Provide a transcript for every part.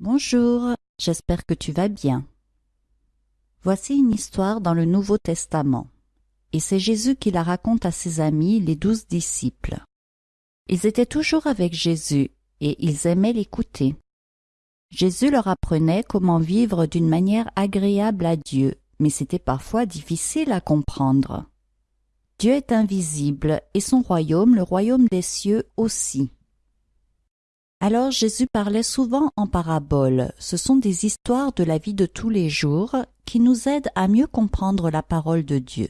Bonjour, j'espère que tu vas bien. Voici une histoire dans le Nouveau Testament, et c'est Jésus qui la raconte à ses amis, les douze disciples. Ils étaient toujours avec Jésus, et ils aimaient l'écouter. Jésus leur apprenait comment vivre d'une manière agréable à Dieu, mais c'était parfois difficile à comprendre. Dieu est invisible, et son royaume, le royaume des cieux aussi. Alors Jésus parlait souvent en paraboles. Ce sont des histoires de la vie de tous les jours qui nous aident à mieux comprendre la parole de Dieu.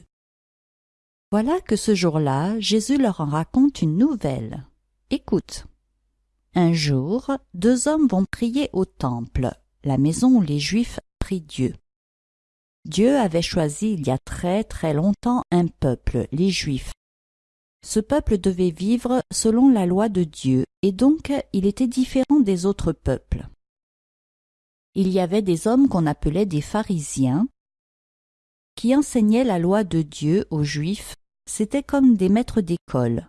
Voilà que ce jour-là, Jésus leur en raconte une nouvelle. Écoute. Un jour, deux hommes vont prier au temple, la maison où les Juifs prient Dieu. Dieu avait choisi il y a très très longtemps un peuple, les Juifs, ce peuple devait vivre selon la loi de Dieu, et donc il était différent des autres peuples. Il y avait des hommes qu'on appelait des pharisiens, qui enseignaient la loi de Dieu aux Juifs, c'était comme des maîtres d'école.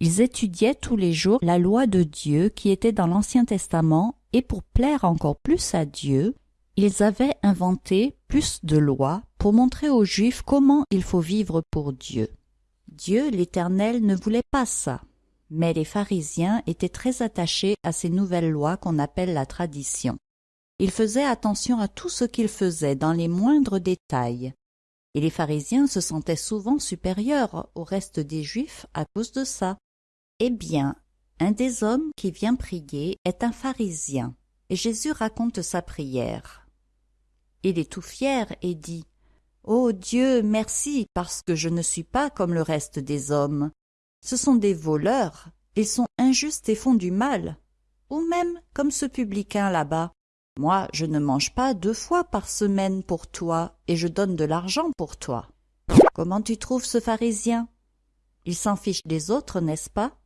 Ils étudiaient tous les jours la loi de Dieu qui était dans l'Ancien Testament, et pour plaire encore plus à Dieu, ils avaient inventé plus de lois pour montrer aux Juifs comment il faut vivre pour Dieu. Dieu l'Éternel ne voulait pas ça. Mais les pharisiens étaient très attachés à ces nouvelles lois qu'on appelle la tradition. Ils faisaient attention à tout ce qu'ils faisaient dans les moindres détails. Et les pharisiens se sentaient souvent supérieurs au reste des Juifs à cause de ça. Eh bien, un des hommes qui vient prier est un pharisien, et Jésus raconte sa prière. Il est tout fier et dit Ô Dieu, merci, parce que je ne suis pas comme le reste des hommes. Ce sont des voleurs, ils sont injustes et font du mal. Ou même comme ce publicain là-bas. Moi, je ne mange pas deux fois par semaine pour toi, et je donne de l'argent pour toi. Comment tu trouves ce pharisien? Il s'en fiche des autres, n'est-ce pas?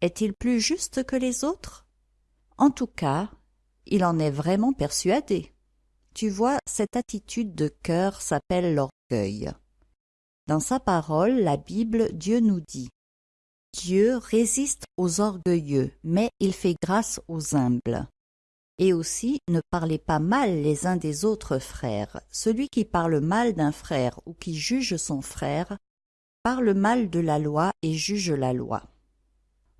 Est-il plus juste que les autres? En tout cas, il en est vraiment persuadé. Tu vois, cette attitude de cœur s'appelle l'orgueil. Dans sa parole, la Bible, Dieu nous dit Dieu résiste aux orgueilleux, mais il fait grâce aux humbles. Et aussi, ne parlez pas mal les uns des autres frères. Celui qui parle mal d'un frère ou qui juge son frère parle mal de la loi et juge la loi.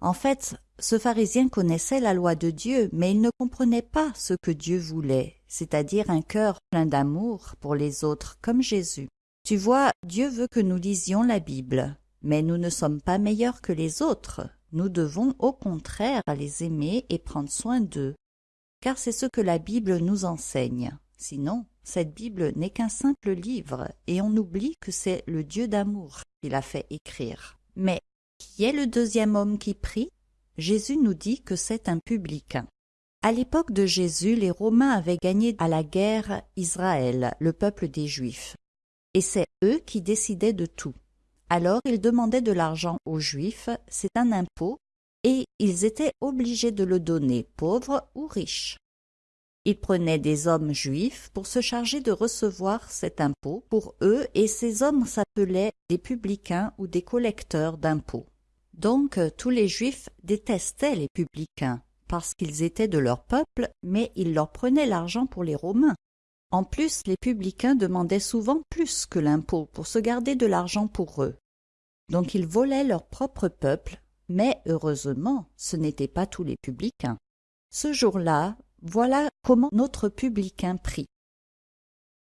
En fait, ce pharisien connaissait la loi de Dieu, mais il ne comprenait pas ce que Dieu voulait, c'est-à-dire un cœur plein d'amour pour les autres, comme Jésus. Tu vois, Dieu veut que nous lisions la Bible, mais nous ne sommes pas meilleurs que les autres. Nous devons au contraire les aimer et prendre soin d'eux, car c'est ce que la Bible nous enseigne. Sinon, cette Bible n'est qu'un simple livre, et on oublie que c'est le Dieu d'amour qui l'a fait écrire. Mais qui est le deuxième homme qui prie? Jésus nous dit que c'est un publicain. À l'époque de Jésus, les Romains avaient gagné à la guerre Israël, le peuple des Juifs. Et c'est eux qui décidaient de tout. Alors ils demandaient de l'argent aux Juifs, c'est un impôt, et ils étaient obligés de le donner, pauvres ou riches. Ils prenaient des hommes juifs pour se charger de recevoir cet impôt pour eux, et ces hommes s'appelaient des publicains ou des collecteurs d'impôts. Donc tous les Juifs détestaient les publicains, parce qu'ils étaient de leur peuple, mais ils leur prenaient l'argent pour les Romains. En plus, les publicains demandaient souvent plus que l'impôt pour se garder de l'argent pour eux. Donc ils volaient leur propre peuple, mais heureusement, ce n'étaient pas tous les publicains. Ce jour-là, voilà comment notre publicain prie.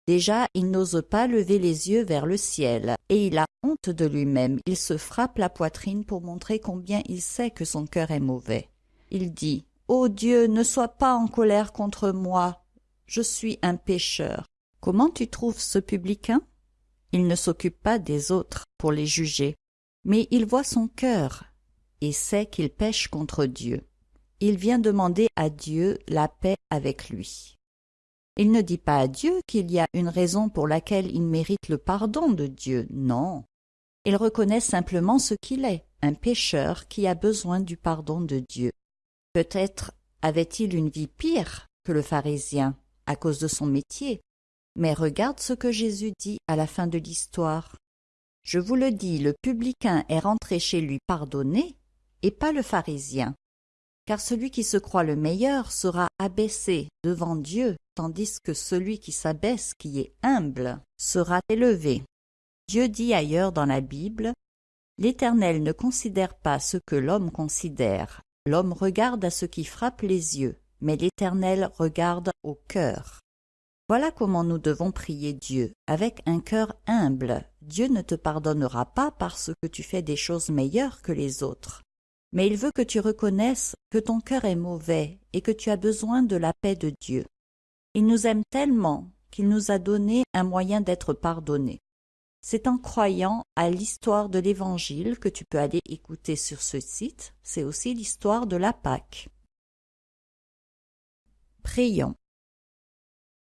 Déjà, il n'ose pas lever les yeux vers le ciel, et il a honte de lui-même. Il se frappe la poitrine pour montrer combien il sait que son cœur est mauvais. Il dit Ô Dieu, ne sois pas en colère contre moi. Je suis un pécheur. Comment tu trouves ce publicain? Il ne s'occupe pas des autres pour les juger, mais il voit son cœur et sait qu'il pêche contre Dieu. Il vient demander à Dieu la paix avec lui. Il ne dit pas à Dieu qu'il y a une raison pour laquelle il mérite le pardon de Dieu, non. Il reconnaît simplement ce qu'il est, un pécheur qui a besoin du pardon de Dieu. Peut-être avait-il une vie pire que le pharisien, à cause de son métier. Mais regarde ce que Jésus dit à la fin de l'histoire. Je vous le dis, le publicain est rentré chez lui pardonné, et pas le pharisien. Car celui qui se croit le meilleur sera abaissé devant Dieu, tandis que celui qui s'abaisse, qui est humble, sera élevé. Dieu dit ailleurs dans la Bible L'Éternel ne considère pas ce que l'homme considère. L'homme regarde à ce qui frappe les yeux, mais l'Éternel regarde au cœur. Voilà comment nous devons prier Dieu, avec un cœur humble. Dieu ne te pardonnera pas parce que tu fais des choses meilleures que les autres. Mais il veut que tu reconnaisses que ton cœur est mauvais et que tu as besoin de la paix de Dieu. Il nous aime tellement qu'il nous a donné un moyen d'être pardonné. C'est en croyant à l'histoire de l'Évangile que tu peux aller écouter sur ce site. C'est aussi l'histoire de la Pâque. Prions.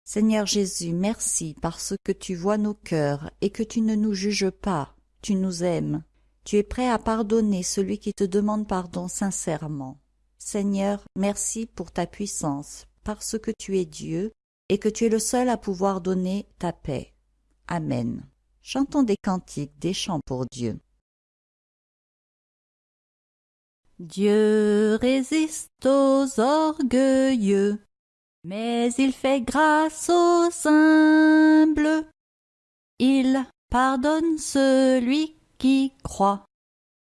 Seigneur Jésus, merci parce que tu vois nos cœurs et que tu ne nous juges pas, tu nous aimes. Tu es prêt à pardonner celui qui te demande pardon sincèrement. Seigneur, merci pour ta puissance, parce que tu es Dieu et que tu es le seul à pouvoir donner ta paix. Amen. Chantons des cantiques, des chants pour Dieu. Dieu résiste aux orgueilleux, mais il fait grâce aux humbles. Il pardonne celui qui croit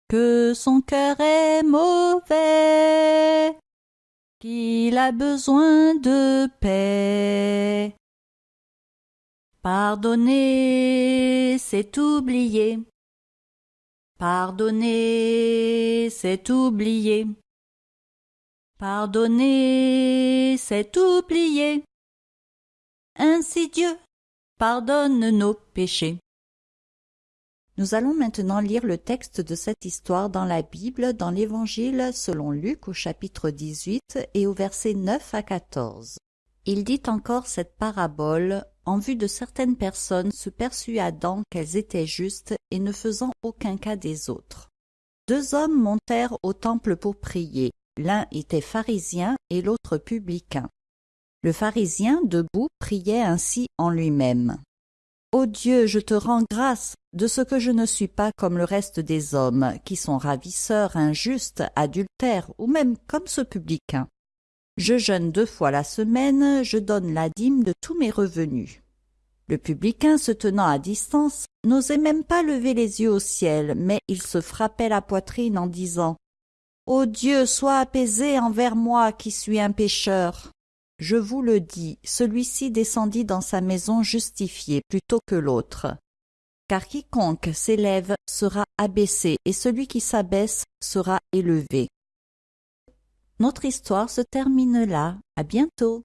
que son cœur est mauvais, qu'il a besoin de paix. Pardonner, c'est oublier. Pardonner, c'est oublier. Pardonner, c'est oublier. Ainsi Dieu pardonne nos péchés. Nous allons maintenant lire le texte de cette histoire dans la Bible, dans l'Évangile selon Luc au chapitre 18 et au verset 9 à 14. Il dit encore cette parabole en vue de certaines personnes se persuadant qu'elles étaient justes et ne faisant aucun cas des autres. Deux hommes montèrent au temple pour prier. L'un était pharisien et l'autre publicain. Le pharisien, debout, priait ainsi en lui-même. Ô Dieu, je te rends grâce de ce que je ne suis pas comme le reste des hommes, qui sont ravisseurs, injustes, adultères, ou même comme ce publicain. Je jeûne deux fois la semaine, je donne la dîme de tous mes revenus. Le publicain, se tenant à distance, n'osait même pas lever les yeux au ciel, mais il se frappait la poitrine en disant Ô Dieu, sois apaisé envers moi qui suis un pécheur. Je vous le dis, celui-ci descendit dans sa maison justifié plutôt que l'autre. Car quiconque s'élève sera abaissé, et celui qui s'abaisse sera élevé. Notre histoire se termine là. À bientôt.